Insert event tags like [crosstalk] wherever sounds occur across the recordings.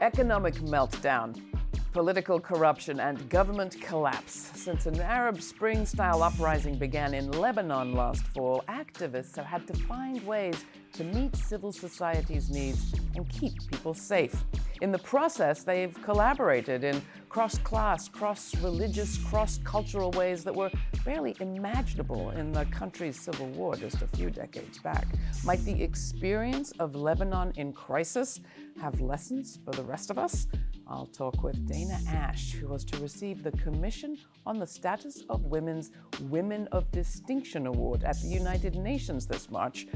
Economic meltdown, political corruption, and government collapse. Since an Arab Spring-style uprising began in Lebanon last fall, activists have had to find ways to meet civil society's needs and keep people safe. In the process, they've collaborated in cross-class, cross-religious, cross-cultural ways that were barely imaginable in the country's civil war just a few decades back. Might the experience of Lebanon in crisis have lessons for the rest of us? I'll talk with Dana Ash, who was to receive the Commission on the Status of Women's Women of Distinction Award at the United Nations this March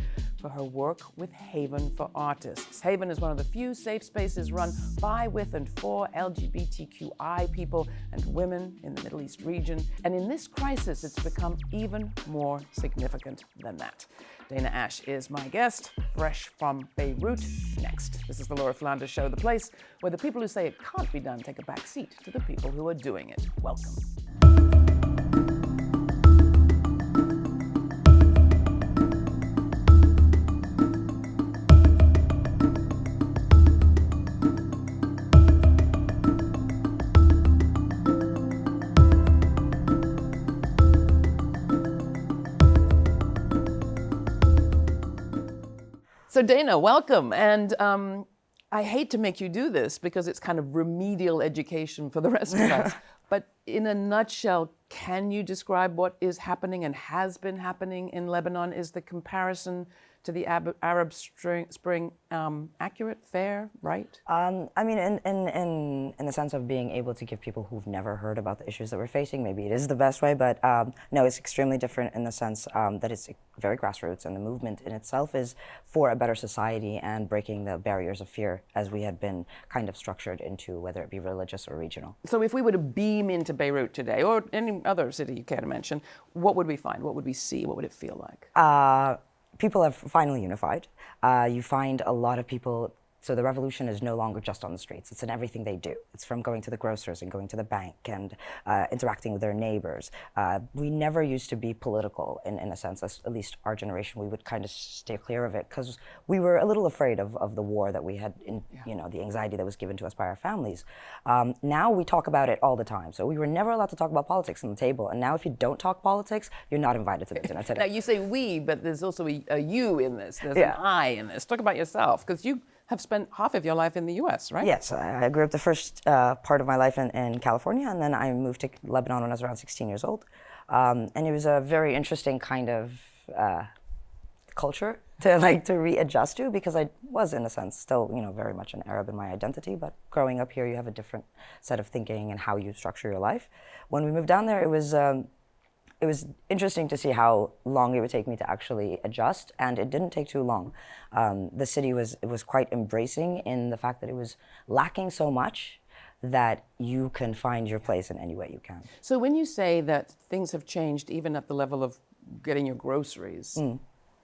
for her work with Haven for Artists. Haven is one of the few safe spaces run by, with, and for LGBTQI people and women in the Middle East region. And in this crisis, it's become even more significant than that. Dana Ash is my guest, fresh from Beirut. Next, this is the Laura Flanders Show, the place where the people who say it can't be done take a back seat to the people who are doing it. Welcome. So Dana, welcome. And um, I hate to make you do this because it's kind of remedial education for the rest of us. [laughs] But in a nutshell, can you describe what is happening and has been happening in Lebanon? Is the comparison to the Arab Spring um, accurate, fair, right? Um, I mean, in, in, in, in the sense of being able to give people who've never heard about the issues that we're facing, maybe it is the best way, but um, no, it's extremely different in the sense um, that it's very grassroots and the movement in itself is for a better society and breaking the barriers of fear as we had been kind of structured into, whether it be religious or regional. So if we were to beam into Beirut today, or any other city you care to mention, what would we find? What would we see? What would it feel like? Uh, people have finally unified. Uh, you find a lot of people so the revolution is no longer just on the streets. It's in everything they do. It's from going to the grocers and going to the bank and uh, interacting with their neighbors. Uh, we never used to be political in, in a sense, at least our generation, we would kind of stay clear of it because we were a little afraid of, of the war that we had, in, yeah. you know, the anxiety that was given to us by our families. Um, now we talk about it all the time. So we were never allowed to talk about politics on the table. And now if you don't talk politics, you're not invited to the dinner [laughs] today. now you say we, but there's also a, a you in this. There's yeah. an I in this. Talk about yourself because you have spent half of your life in the U.S., right? Yes, I grew up the first uh, part of my life in, in, California, and then I moved to Lebanon when I was around 16 years old. Um, and it was a very interesting kind of uh, culture to [laughs] like to readjust to because I was in a sense still you know very much an Arab in my identity but growing up here you have a different set of thinking and how you structure your life. When we moved down there it was um, it was interesting to see how long it would take me to actually adjust, and it didn't take too long. Um, the city was was quite embracing in the fact that it was lacking so much that you can find your place in any way you can. So when you say that things have changed even at the level of getting your groceries, mm.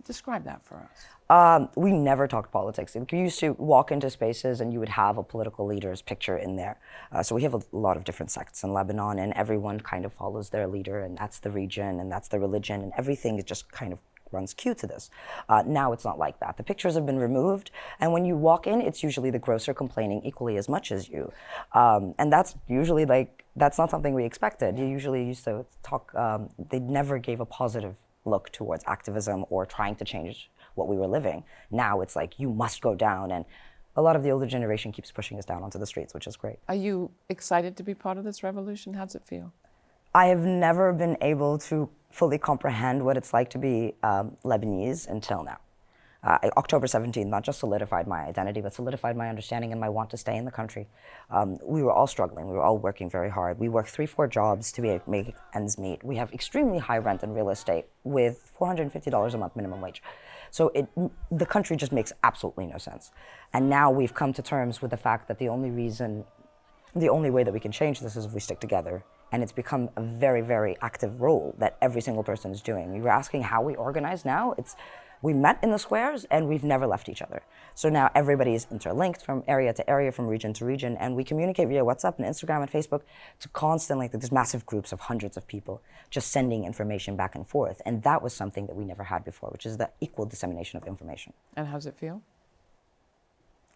Describe that for us. Um, we never talked politics. We used to walk into spaces and you would have a political leader's picture in there. Uh, so we have a lot of different sects in Lebanon and everyone kind of follows their leader and that's the region and that's the religion and everything is just kind of runs cue to this. Uh, now it's not like that. The pictures have been removed, and when you walk in, it's usually the grocer complaining equally as much as you. Um, and that's usually like, that's not something we expected. You usually used to talk, um, they never gave a positive look towards activism or trying to change what we were living. Now it's like, you must go down. And a lot of the older generation keeps pushing us down onto the streets, which is great. Are you excited to be part of this revolution? How does it feel? I have never been able to fully comprehend what it's like to be um, Lebanese until now uh, October 17th not just solidified my identity, but solidified my understanding and my want to stay in the country. Um, we were all struggling. We were all working very hard. We worked three, four jobs to be, make ends meet. We have extremely high rent and real estate with $450 a month minimum wage. So it, the country just makes absolutely no sense. And now we've come to terms with the fact that the only reason, the only way that we can change this is if we stick together and it's become a very, very active role that every single person is doing. You were asking how we organize now. It's we met in the squares and we've never left each other. So now everybody is interlinked from area to area, from region to region, and we communicate via WhatsApp and Instagram and Facebook to constantly, like, there's massive groups of hundreds of people just sending information back and forth. And that was something that we never had before, which is the equal dissemination of information. And how does it feel?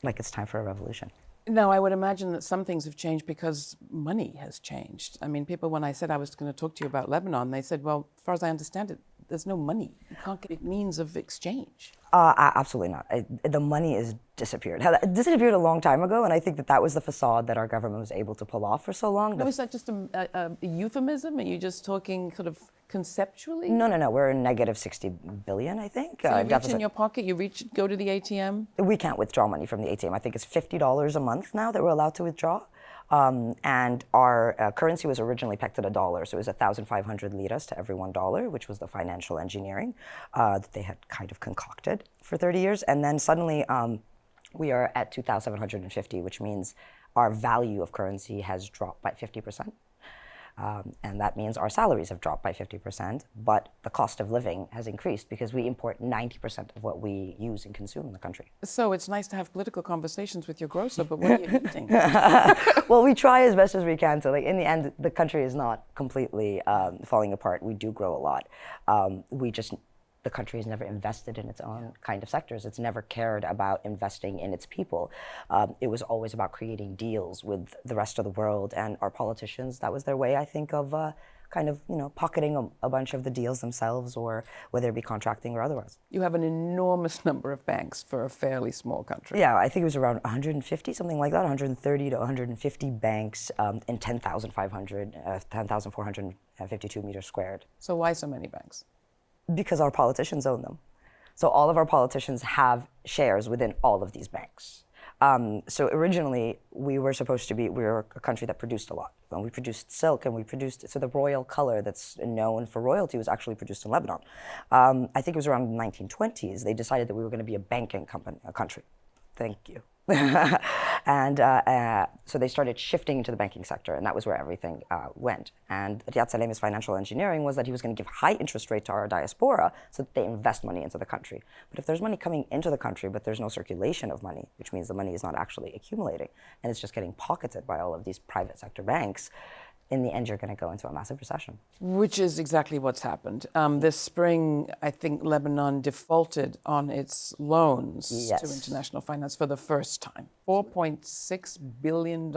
Like it's time for a revolution. Now, I would imagine that some things have changed because money has changed. I mean, people, when I said I was going to talk to you about Lebanon, they said, well, as far as I understand it, there's no money. You can't get means of exchange. Uh, absolutely not. I, the money is disappeared. It disappeared a long time ago, and I think that that was the facade that our government was able to pull off for so long. No, is that just a, a, a euphemism? Are you just talking sort of conceptually? No, no, no. We're a negative 60 billion, I think. So you uh, reach deficit. in your pocket, you reach, go to the ATM? We can't withdraw money from the ATM. I think it's $50 a month now that we're allowed to withdraw. Um, and our uh, currency was originally pegged at a dollar, so it was 1,500 liras to every one dollar, which was the financial engineering uh, that they had kind of concocted for 30 years. And then suddenly um, we are at 2,750, which means our value of currency has dropped by 50 percent. Um, and that means our salaries have dropped by 50%, but the cost of living has increased because we import 90% of what we use and consume in the country. So it's nice to have political conversations with your grocer, but what are you [laughs] eating? [laughs] well, we try as best as we can to. Like in the end, the country is not completely um, falling apart. We do grow a lot. Um, we just the country has never invested in its own kind of sectors. It's never cared about investing in its people. Um, it was always about creating deals with the rest of the world and our politicians. That was their way, I think, of uh, kind of you know pocketing a, a, bunch of the deals themselves, or whether it be contracting or otherwise. You have an enormous number of banks for a fairly small country. Yeah, I think it was around 150, something like that, 130 to 150 banks um, in 10,500, uh, 10,452 meters squared. So why so many banks? Because our politicians own them. So all of our politicians have shares within all of these banks. Um, so originally, we were supposed to be, we were a country that produced a lot. And we produced silk and we produced, so the royal color that's known for royalty was actually produced in Lebanon. Um, I think it was around the 1920s, they decided that we were going to be a banking company, a country. Thank you. [laughs] and uh, uh, so they started shifting into the banking sector, and that was where everything uh, went. And Riyad Salameh's financial engineering was that he was going to give high interest rate to our diaspora so that they invest money into the country. But if there's money coming into the country, but there's no circulation of money, which means the money is not actually accumulating, and it's just getting pocketed by all of these private sector banks, in the end, you're going to go into a massive recession. Which is exactly what's happened. Um, this spring, I think Lebanon defaulted on its loans yes. to international finance for the first time. $4.6 billion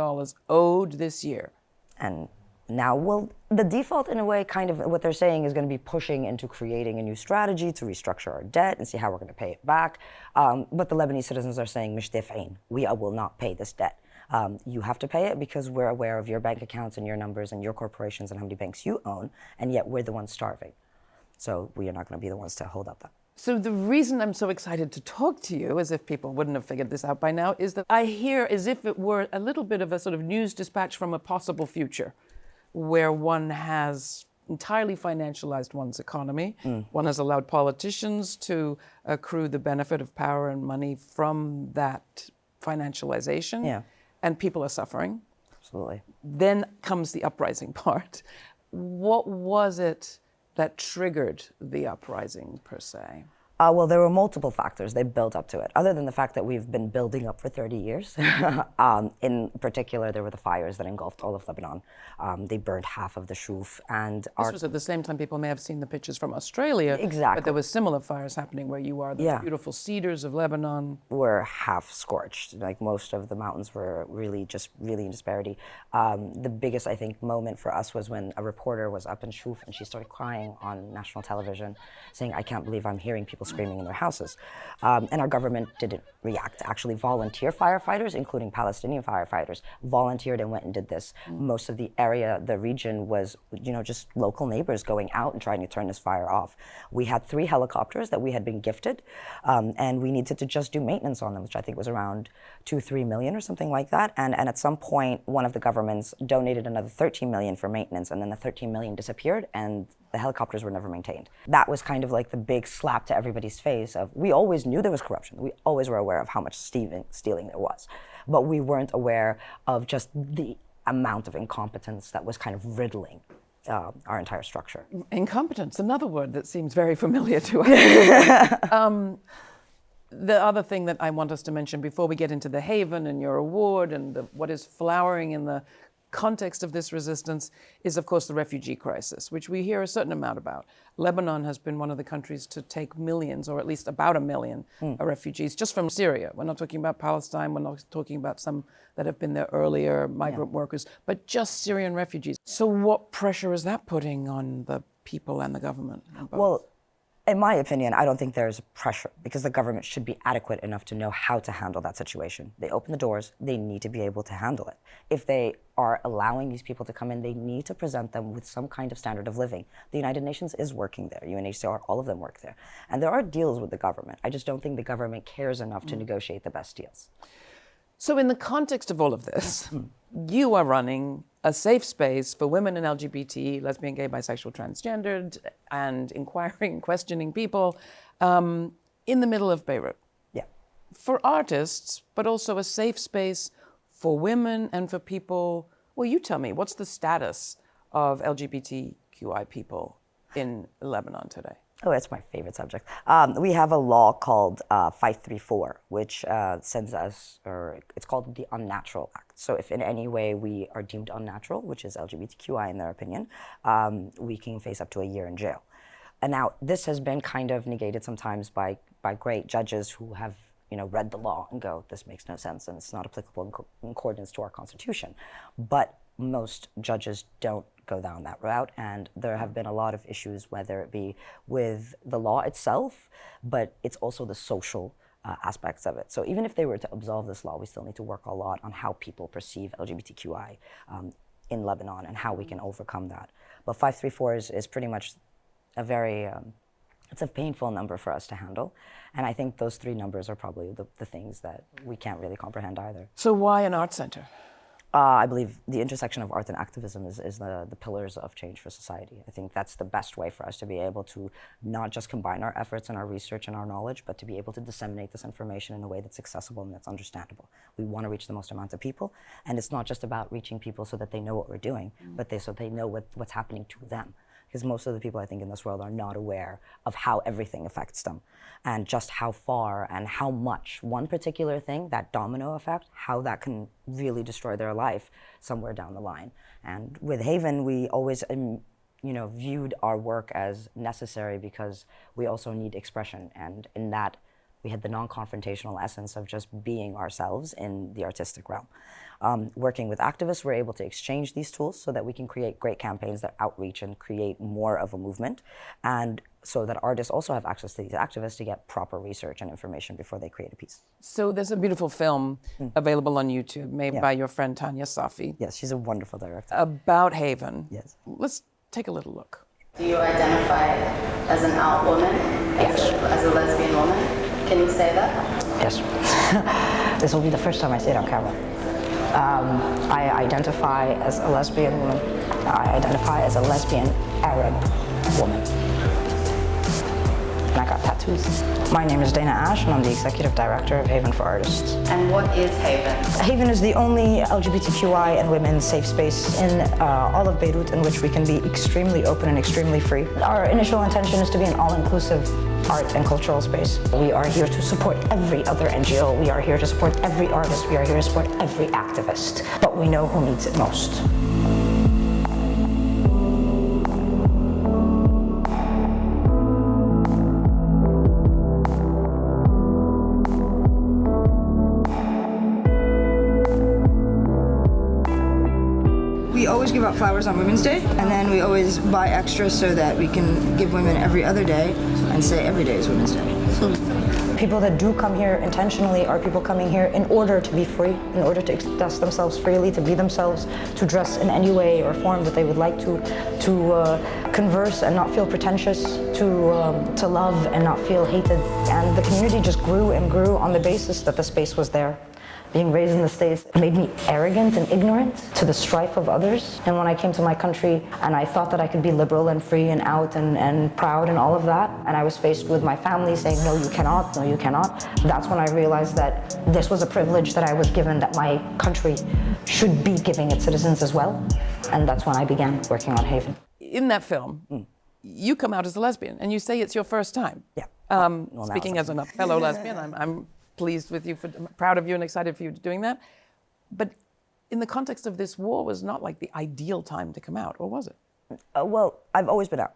owed this year. And now, well, the default, in a way, kind of what they're saying is going to be pushing into creating a new strategy to restructure our debt and see how we're going to pay it back. Um, but the Lebanese citizens are saying, we will not pay this debt. Um, you have to pay it because we're aware of your bank accounts and your numbers and your corporations and how many banks you own, and yet we're the ones starving. So we are not going to be the ones to hold up that. So the reason I'm so excited to talk to you, as if people wouldn't have figured this out by now, is that I hear as if it were a little bit of a sort of news dispatch from a possible future where one has entirely financialized one's economy. Mm. One has allowed politicians to accrue the benefit of power and money from that financialization. Yeah and people are suffering. Absolutely. Then comes the uprising [laughs] part. What was it that triggered the uprising per se? Uh, well, there were multiple factors. They built up to it. Other than the fact that we've been building up for 30 years. [laughs] um, in particular, there were the fires that engulfed all of Lebanon. Um, they burned half of the Shuf. And this our, was at the same time people may have seen the pictures from Australia. Exactly. But there were similar fires happening where you are. The yeah. beautiful cedars of Lebanon were half scorched. Like most of the mountains were really just really in disparity. Um, the biggest, I think, moment for us was when a reporter was up in Shuf and she started crying on national television, saying, "I can't believe I'm hearing people." Screaming in their houses. Um, and our government didn't react. Actually, volunteer firefighters, including Palestinian firefighters, volunteered and went and did this. Most of the area, the region was, you know, just local neighbors going out and trying to turn this fire off. We had three helicopters that we had been gifted, um, and we needed to just do maintenance on them, which I think was around two, three million or something like that. And, and at some point, one of the governments donated another 13 million for maintenance, and then the 13 million disappeared, and the helicopters were never maintained. That was kind of like the big slap to everybody's face of we always knew there was corruption. We always were aware of how much stealing, stealing there was. But we weren't aware of just the amount of incompetence that was kind of riddling uh, our entire structure. Incompetence, another word that seems very familiar to us. [laughs] um, the other thing that I want us to mention before we get into the Haven and your award and the, what is flowering in the context of this resistance is, of course, the refugee crisis, which we hear a certain amount about. Lebanon has been one of the countries to take millions, or at least about a million, mm. refugees just from Syria. We're not talking about Palestine, we're not talking about some that have been there earlier, migrant yeah. workers, but just Syrian refugees. So, what pressure is that putting on the people and the government? Well, in my opinion, I don't think there's pressure because the government should be adequate enough to know how to handle that situation. They open the doors, they need to be able to handle it. If they are allowing these people to come in, they need to present them with some kind of standard of living. The United Nations is working there, UNHCR, all of them work there. And there are deals with the government. I just don't think the government cares enough to mm. negotiate the best deals. So, in the context of all of this, you are running a safe space for women and LGBT, lesbian, gay, bisexual, transgendered, and inquiring, [laughs] questioning people um, in the middle of Beirut. Yeah. For artists, but also a safe space for women and for people. Well, you tell me, what's the status of LGBTQI people in Lebanon today? Oh, that's my favorite subject. Um, we have a law called uh, 534, which uh, sends us, or it's called the Unnatural Act. So if in any way we are deemed unnatural, which is LGBTQI in their opinion, um, we can face up to a year in jail. And now this has been kind of negated sometimes by, by great judges who have you know, read the law and go, this makes no sense and it's not applicable in, co in accordance to our constitution. But most judges don't go down that route. And there have been a lot of issues, whether it be with the law itself, but it's also the social uh, aspects of it. So even if they were to absolve this law, we still need to work a lot on how people perceive LGBTQI um, in Lebanon and how we can overcome that. But 534 is, is pretty much a very, um, it's a painful number for us to handle. And I think those three numbers are probably the, the things that we can't really comprehend either. So why an art center? Uh, I believe the intersection of art and activism is, is the, the pillars of change for society. I think that's the best way for us to be able to not just combine our efforts and our research and our knowledge, but to be able to disseminate this information in a way that's accessible and that's understandable. We want to reach the most amount of people, and it's not just about reaching people so that they know what we're doing, mm -hmm. but they, so they know what, what's happening to them because most of the people I think in this world are not aware of how everything affects them and just how far and how much one particular thing, that domino effect, how that can really destroy their life somewhere down the line. And with Haven, we always um, you know, viewed our work as necessary because we also need expression. And in that, we had the non-confrontational essence of just being ourselves in the artistic realm. Um, working with activists, we're able to exchange these tools so that we can create great campaigns that outreach and create more of a movement. And so that artists also have access to these activists to get proper research and information before they create a piece. So there's a beautiful film mm. available on YouTube made yeah. by your friend Tanya Safi. Yes, she's a wonderful director. About Haven. Yes. Let's take a little look. Do you identify as an out woman? Yes. As a, as a lesbian woman? Can you say that? Yes. [laughs] this will be the first time I say it on camera. Um, I identify as a lesbian woman. I identify as a lesbian Arab woman. And I got tattoos. My name is Dana Ash and I'm the Executive Director of Haven for Artists. And what is Haven? Haven is the only LGBTQI and women's safe space in uh, all of Beirut in which we can be extremely open and extremely free. Our initial intention is to be an all-inclusive art and cultural space. We are here to support every other NGO. We are here to support every artist. We are here to support every activist. But we know who needs it most. Flowers on Women's Day, and then we always buy extra so that we can give women every other day and say every day is Women's Day. People that do come here intentionally are people coming here in order to be free, in order to express themselves freely, to be themselves, to dress in any way or form that they would like to, to uh, converse and not feel pretentious, to, um, to love and not feel hated. And the community just grew and grew on the basis that the space was there being raised in the States made me arrogant and ignorant to the strife of others. And when I came to my country and I thought that I could be liberal and free and out and, and proud and all of that, and I was faced with my family saying, no, you cannot, no, you cannot, that's when I realized that this was a privilege that I was given that my country should be giving its citizens as well. And that's when I began working on Haven. In that film, mm. you come out as a lesbian and you say it's your first time. Yeah. Um, well, speaking as a fellow lesbian, I'm, I'm pleased with you, for, proud of you and excited for you doing that. But in the context of this war, was not like the ideal time to come out, or was it? Uh, well, I've always been out.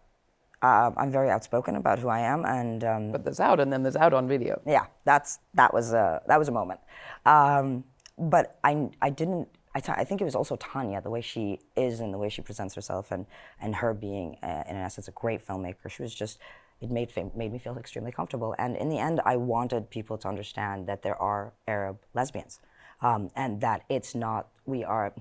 Uh, I'm very outspoken about who I am, and um, But there's out, and then there's out on video. yeah, that's that was a that was a moment. Um, but I I didn't. I, I think it was also Tanya, the way she is and the way she presents herself, and and her being, uh, in essence, a great filmmaker. She was just. It made made me feel extremely comfortable, and in the end, I wanted people to understand that there are Arab lesbians, um, and that it's not we are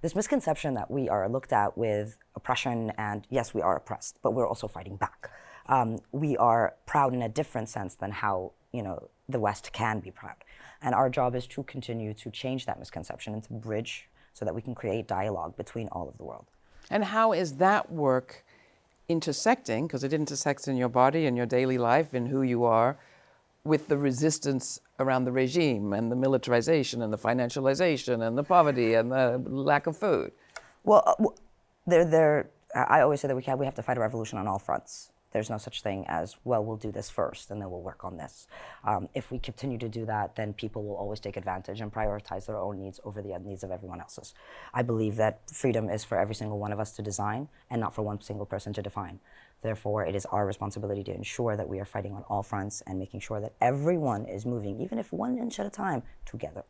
this misconception that we are looked at with oppression, and yes, we are oppressed, but we're also fighting back. Um, we are proud in a different sense than how you know the West can be proud, and our job is to continue to change that misconception and to bridge so that we can create dialogue between all of the world. And how is that work intersecting, because it intersects in your body and your daily life and who you are, with the resistance around the regime and the militarization and the financialization and the poverty and the lack of food? Well, uh, there, there. I always say that we have, we have to fight a revolution on all fronts. There's no such thing as well. We'll do this first, and then we'll work on this. Um, if we continue to do that, then people will always take advantage and prioritize their own needs over the needs of everyone else's. I believe that freedom is for every single one of us to design, and not for one single person to define. Therefore, it is our responsibility to ensure that we are fighting on all fronts and making sure that everyone is moving, even if one inch at a time, together.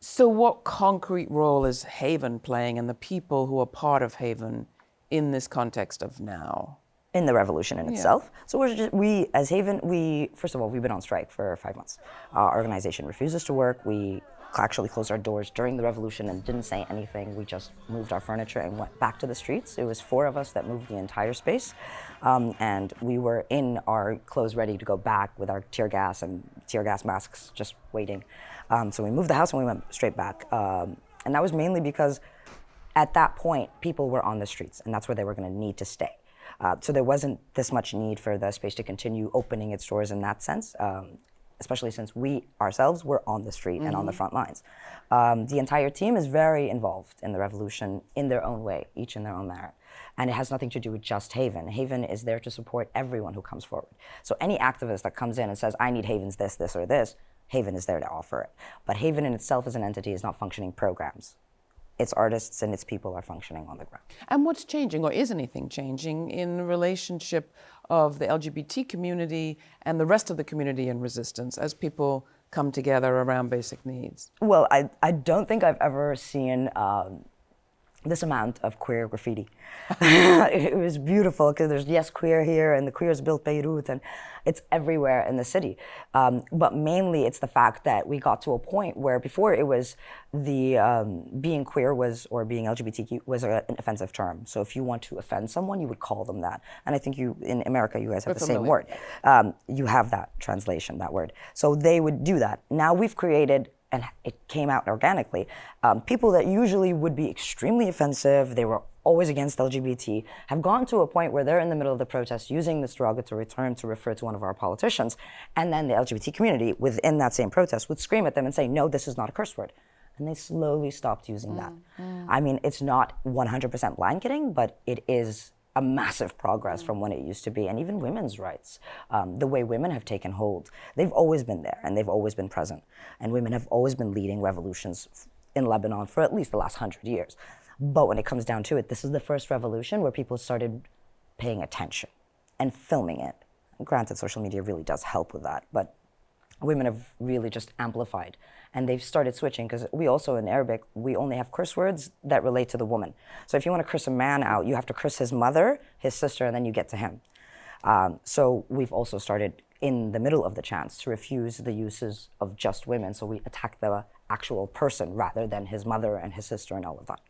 So, what concrete role is Haven playing and the people who are part of Haven in this context of now? in the revolution in itself. So we're just, we, as Haven, we first of all we've been on strike for five months. Our organization refuses to work. We actually closed our doors during the revolution and didn't say anything. We just moved our furniture and went back to the streets. It was four of us that moved the entire space, um, and we were in our clothes ready to go back with our tear gas and tear gas masks, just waiting. Um, so we moved the house and we went straight back, um, and that was mainly because at that point people were on the streets, and that's where they were going to need to stay. Uh, so there wasn't this much need for the space to continue opening its doors in that sense, um, especially since we ourselves were on the street and on the front lines. Um, the entire team is very involved in the revolution in their own way, each in their own merit. And it has nothing to do with just Haven. Haven is there to support everyone who comes forward. So any activist that comes in and says, I need Haven's this, this, or this, Haven is there to offer it. But Haven in itself as an entity is not functioning programs its artists and its people are functioning on the ground. And what's changing, or is anything changing, in the relationship of the LGBT community and the rest of the community in resistance as people come together around basic needs? Well, I, I don't think I've ever seen um, this amount of queer graffiti. [laughs] it was beautiful because there's yes queer here and the queers built Beirut and it's everywhere in the city. Um, but mainly it's the fact that we got to a point where before it was the um, being queer was or being LGBTQ was a, an offensive term. So if you want to offend someone, you would call them that. And I think you in America you guys have We're the same word. Um, you have that translation, that word. So they would do that. Now we've created and it came out organically. Um, people that usually would be extremely offensive, they were always against LGBT, have gone to a point where they're in the middle of the protest using this derogatory term to refer to one of our politicians, and then the LGBT community within that same protest would scream at them and say, no, this is not a curse word. And they slowly stopped using that. I mean, it's not 100% blanketing, but it is a massive progress from when it used to be, and even women's rights, um, the way women have taken hold. They've always been there, and they've always been present, and women have always been leading revolutions in Lebanon for at least the last hundred years. But when it comes down to it, this is the first revolution where people started paying attention and filming it. Granted, social media really does help with that, but women have really just amplified and they've started switching because we also in arabic we only have curse words that relate to the woman. So if you want to curse a man out you have to curse his mother his sister and then you get to him. Um, so we've also started in the middle of the chants to refuse the uses of just women. So we attack the actual person rather than his mother and his sister and all of that.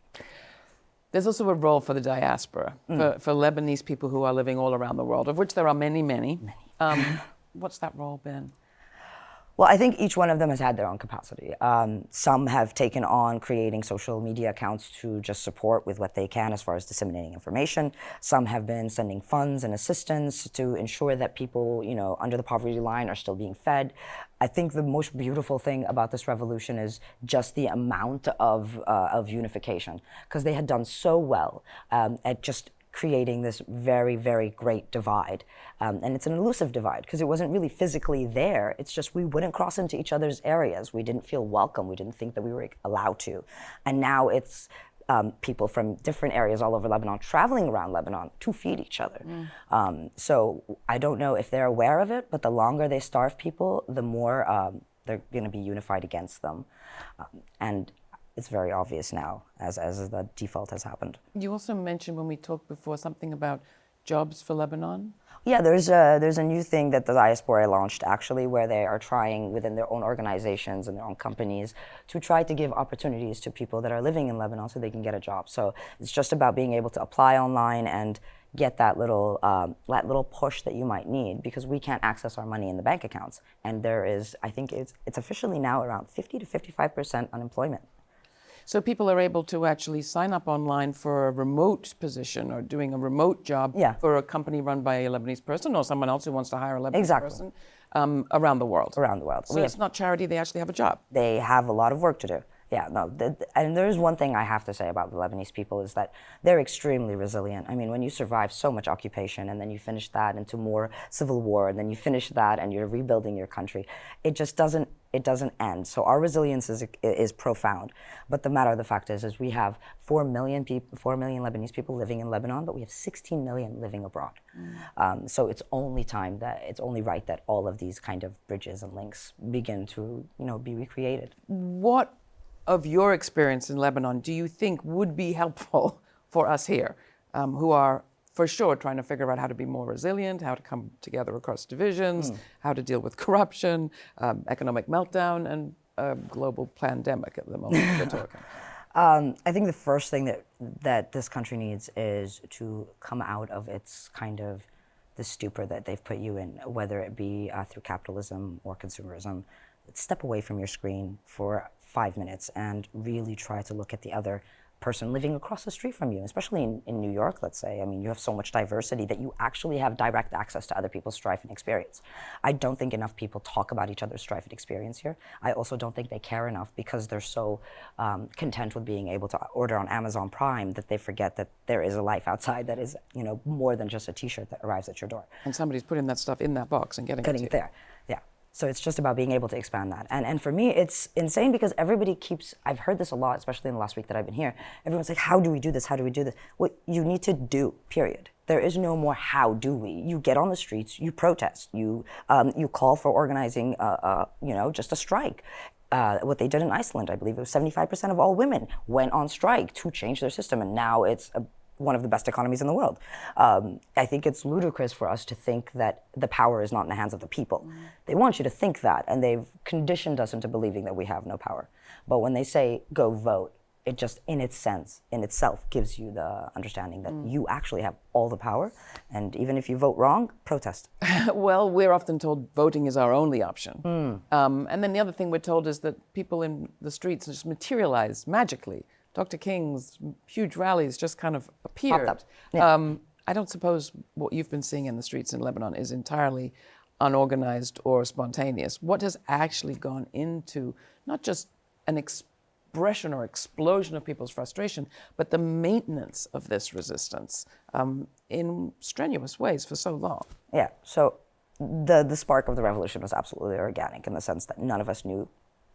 There's also a role for the diaspora, for, for Lebanese people who are living all around the world, of which there are many, many. Um, [laughs] what's that role been? Well, I think each one of them has had their own capacity. Um, some have taken on creating social media accounts to just support with what they can as far as disseminating information. Some have been sending funds and assistance to ensure that people, you know, under the poverty line are still being fed. I think the most beautiful thing about this revolution is just the amount of uh, of unification, because they had done so well um, at just creating this very, very great divide. Um, and it's an elusive divide because it wasn't really physically there. It's just we wouldn't cross into each other's areas. We didn't feel welcome. We didn't think that we were allowed to. And now it's um, people from different areas all over Lebanon traveling around Lebanon to feed each other. Mm. Um, so I don't know if they're aware of it, but the longer they starve people, the more um, they're going to be unified against them. Um, and it's very obvious now as, as the default has happened. You also mentioned when we talked before something about jobs for Lebanon. Yeah, there's a, there's a new thing that the diaspora launched actually where they are trying within their own organizations and their own companies to try to give opportunities to people that are living in Lebanon so they can get a job. So it's just about being able to apply online and get that little um, that little push that you might need because we can't access our money in the bank accounts and there is I think it's it's officially now around 50 to 55 percent unemployment. So people are able to actually sign up online for a remote position or doing a remote job yeah. for a company run by a Lebanese person or someone else who wants to hire a Lebanese exactly. person um, around the world. Around the world. So we it's have, not charity, they actually have a job. They have a lot of work to do. Yeah, no, and there is one thing I have to say about the Lebanese people is that they're extremely resilient. I mean, when you survive so much occupation and then you finish that into more civil war and then you finish that and you're rebuilding your country, it just doesn't it doesn't end. So our resilience is, is profound. But the matter of the fact is, is we have 4 million, people, 4 million Lebanese people living in Lebanon, but we have 16 million living abroad. Mm. Um, so it's only time that, it's only right that all of these kind of bridges and links begin to, you know, be recreated. What of your experience in Lebanon do you think would be helpful [laughs] for us here um, who are for sure trying to figure out how to be more resilient, how to come together across divisions, mm. how to deal with corruption, um, economic meltdown, and a global pandemic at the moment we're talking? [laughs] Um, I think the first thing that that this country needs is to come out of its kind of the stupor that they've put you in, whether it be uh, through capitalism or consumerism. Step away from your screen for five minutes and really try to look at the other person living across the street from you, especially in, in New York, let's say. I mean, you have so much diversity that you actually have direct access to other people's strife and experience. I don't think enough people talk about each other's strife and experience here. I also don't think they care enough because they're so um, content with being able to order on Amazon Prime that they forget that there is a life outside that is, you know, more than just a T-shirt that arrives at your door. And somebody's putting that stuff in that box and getting, getting it, it there. So it's just about being able to expand that. And, and for me, it's insane because everybody keeps, I've heard this a lot, especially in the last week that I've been here. Everyone's like, how do we do this? How do we do this? What you need to do, period. There is no more how do we. You get on the streets, you protest, you, um, you call for organizing, uh, uh, you know, just a strike. Uh, what they did in Iceland, I believe it was 75% of all women went on strike to change their system. And now it's a one of the best economies in the world. Um, I think it's ludicrous for us to think that the power is not in the hands of the people. Mm. They want you to think that, and they've conditioned us into believing that we have no power. But when they say go vote, it just, in its sense, in itself, gives you the understanding that mm. you actually have all the power. And even if you vote wrong, protest. [laughs] well, we're often told voting is our only option. Mm. Um, and then the other thing we're told is that people in the streets just materialize magically. Dr. King's huge rallies just kind of appeared. Yeah. Um, I don't suppose what you've been seeing in the streets in Lebanon is entirely unorganized or spontaneous. What has actually gone into not just an expression or explosion of people's frustration, but the maintenance of this resistance um, in strenuous ways for so long? Yeah. So the the spark of the revolution was absolutely organic in the sense that none of us knew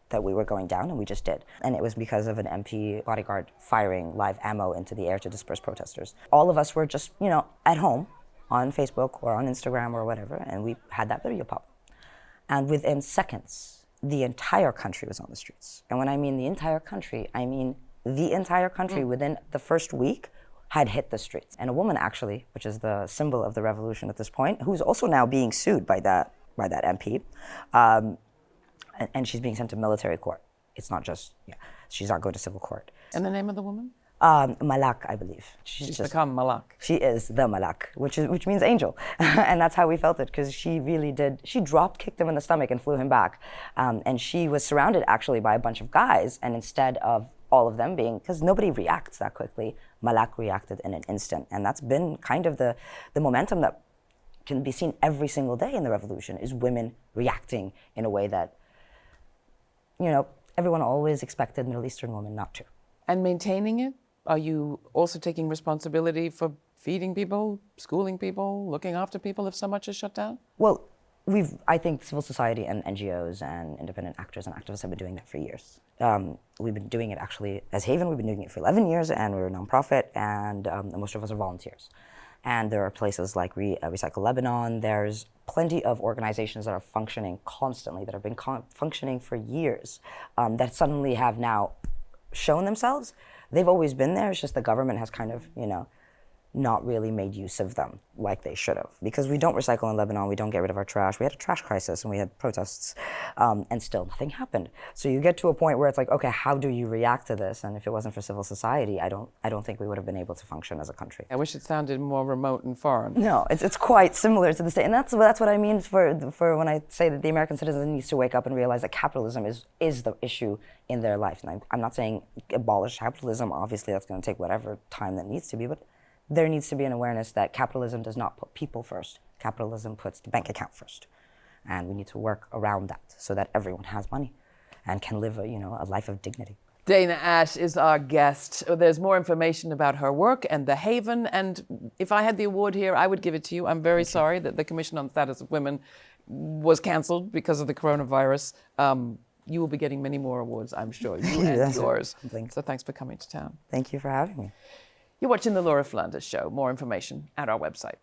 that we were going down, and we just did. And it was because of an MP bodyguard firing live ammo into the air to disperse protesters. All of us were just, you know, at home on Facebook or on Instagram or whatever, and we had that video pop. And within seconds, the entire country was on the streets. And when I mean the entire country, I mean the entire country mm. within the first week had hit the streets. And a woman actually, which is the symbol of the revolution at this point, who's also now being sued by that by that MP, um, and, and she's being sent to military court. It's not just, yeah, she's not going to civil court. And the name of the woman? Um, Malak, I believe. She's, she's just, become Malak. She is the Malak, which is which means angel, [laughs] and that's how we felt it because she really did. She drop kicked him in the stomach and flew him back, um, and she was surrounded actually by a bunch of guys, and instead of all of them being because nobody reacts that quickly, Malak reacted in an instant, and that's been kind of the the momentum that can be seen every single day in the revolution is women reacting in a way that you know, everyone always expected Middle Eastern women not to. And maintaining it? Are you also taking responsibility for feeding people, schooling people, looking after people if so much is shut down? Well, we've, I think civil society and NGOs and independent actors and activists have been doing that for years. Um, we've been doing it actually as Haven, we've been doing it for 11 years and we're a nonprofit and um, most of us are volunteers. And there are places like Re- uh, Recycle Lebanon, there's plenty of organizations that are functioning constantly, that have been functioning for years, um, that suddenly have now shown themselves. They've always been there, it's just the government has kind of, you know, not really made use of them like they should have. Because we don't recycle in Lebanon, we don't get rid of our trash. We had a trash crisis and we had protests, um, and still nothing happened. So you get to a point where it's like, okay, how do you react to this? And if it wasn't for civil society, I don't, I don't think we would have been able to function as a country. I wish it sounded more remote and foreign. No, it's, it's quite similar to the state, and that's that's what I mean for for when I say that the American citizen needs to wake up and realize that capitalism is is the issue in their life. And I'm, I'm not saying abolish capitalism. Obviously, that's going to take whatever time that needs to be, but there needs to be an awareness that capitalism does not put people first. Capitalism puts the bank account first, and we need to work around that so that everyone has money and can live a you know a life of dignity. Dana Ash is our guest. There's more information about her work and The Haven. And if I had the award here, I would give it to you. I'm very sorry that the Commission on the Status of Women was canceled because of the coronavirus. Um, you will be getting many more awards, I'm sure. You [laughs] and yours. something. So thanks for coming to town. Thank you for having me. You're watching The Laura Flanders Show. More information at our website.